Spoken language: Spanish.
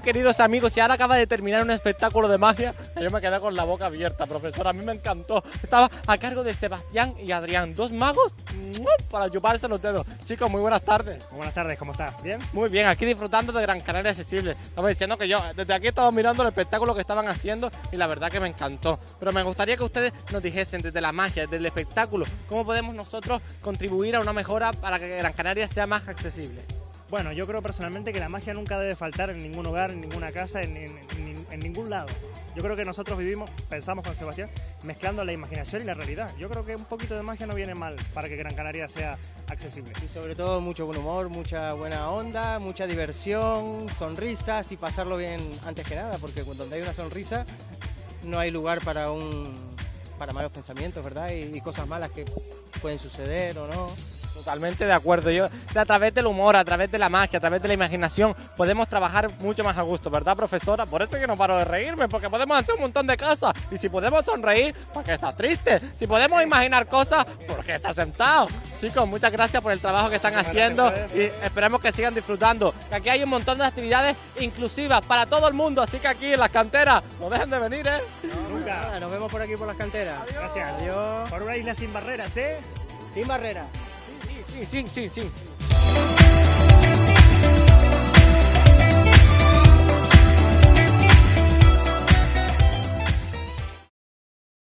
queridos amigos, y ahora acaba de terminar un espectáculo de magia. Yo me quedé con la boca abierta, profesor. A mí me encantó. Estaba a cargo de Sebastián y Adrián, dos magos para chuparse los dedos. Chicos, muy buenas tardes. Muy buenas tardes, ¿cómo estás? ¿Bien? Muy bien, aquí disfrutando de Gran Canaria Accesible. Estaba diciendo que yo desde aquí estaba mirando el espectáculo que estaban haciendo y la verdad que me encantó. Pero me gustaría que ustedes nos dijesen desde la magia, desde el espectáculo, cómo podemos nosotros contribuir a una mejora para que Gran Canaria sea más accesible. Bueno, yo creo personalmente que la magia nunca debe faltar en ningún hogar, en ninguna casa, en, ningún lado. Yo creo que nosotros vivimos, pensamos con Sebastián, mezclando la imaginación y la realidad. Yo creo que un poquito de magia no viene mal para que Gran Canaria sea accesible. Y sobre todo mucho buen humor, mucha buena onda, mucha diversión, sonrisas y pasarlo bien antes que nada, porque cuando hay una sonrisa no hay lugar para un para malos pensamientos, ¿verdad? y cosas malas que pueden suceder o no. Totalmente de acuerdo. Yo, a través del humor, a través de la magia, a través de la imaginación, podemos trabajar mucho más a gusto, ¿verdad, profesora? Por eso es que no paro de reírme, porque podemos hacer un montón de cosas. Y si podemos sonreír, ¿por qué está triste? Si podemos imaginar cosas, ¿por qué está sentado? Chicos, muchas gracias por el trabajo que están haciendo y esperemos que sigan disfrutando. Que aquí hay un montón de actividades inclusivas para todo el mundo, así que aquí en las canteras, no dejen de venir, ¿eh? nunca. nos vemos por aquí por las canteras. Gracias. Adiós. Por una isla sin barreras, ¿eh? Sin barreras. 信信信。信